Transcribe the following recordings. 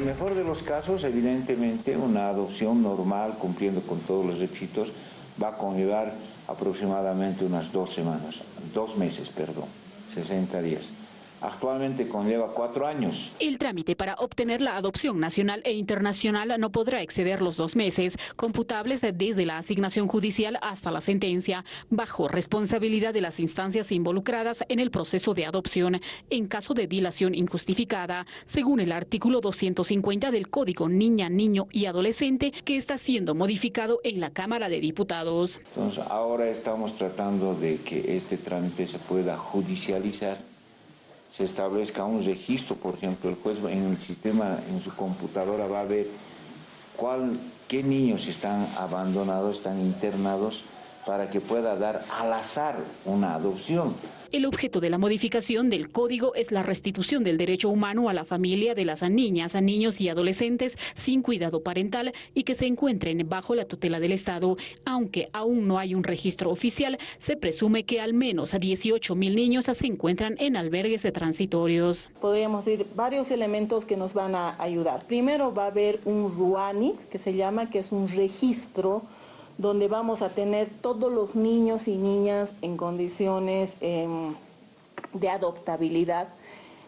En el mejor de los casos, evidentemente, una adopción normal, cumpliendo con todos los requisitos, va a conllevar aproximadamente unas dos semanas, dos meses, perdón, 60 días. Actualmente conlleva cuatro años. El trámite para obtener la adopción nacional e internacional no podrá exceder los dos meses, computables desde la asignación judicial hasta la sentencia, bajo responsabilidad de las instancias involucradas en el proceso de adopción, en caso de dilación injustificada, según el artículo 250 del Código Niña, Niño y Adolescente, que está siendo modificado en la Cámara de Diputados. Entonces, ahora estamos tratando de que este trámite se pueda judicializar se establezca un registro, por ejemplo, el juez en el sistema, en su computadora va a ver cuál, qué niños están abandonados, están internados, para que pueda dar al azar una adopción. El objeto de la modificación del código es la restitución del derecho humano a la familia de las niñas, niños y adolescentes sin cuidado parental y que se encuentren bajo la tutela del Estado. Aunque aún no hay un registro oficial, se presume que al menos a 18 mil niños se encuentran en albergues transitorios. Podríamos decir varios elementos que nos van a ayudar. Primero va a haber un RUANI, que se llama, que es un registro donde vamos a tener todos los niños y niñas en condiciones em, de adoptabilidad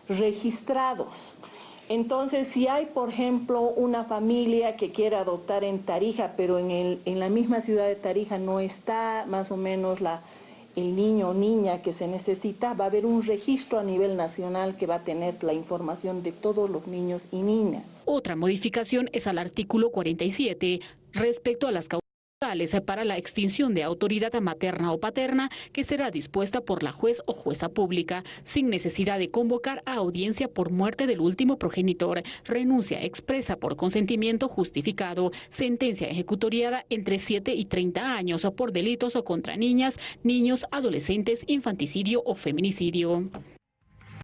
registrados. Entonces, si hay, por ejemplo, una familia que quiere adoptar en Tarija, pero en, el, en la misma ciudad de Tarija no está más o menos el niño o niña que se necesita, va a haber un registro a nivel nacional que va a tener la información de todos los niños y niñas. Otra modificación es al artículo 47 respecto a las causas para la extinción de autoridad materna o paterna que será dispuesta por la juez o jueza pública, sin necesidad de convocar a audiencia por muerte del último progenitor, renuncia expresa por consentimiento justificado, sentencia ejecutoriada entre 7 y 30 años por delitos contra niñas, niños, adolescentes, infanticidio o feminicidio.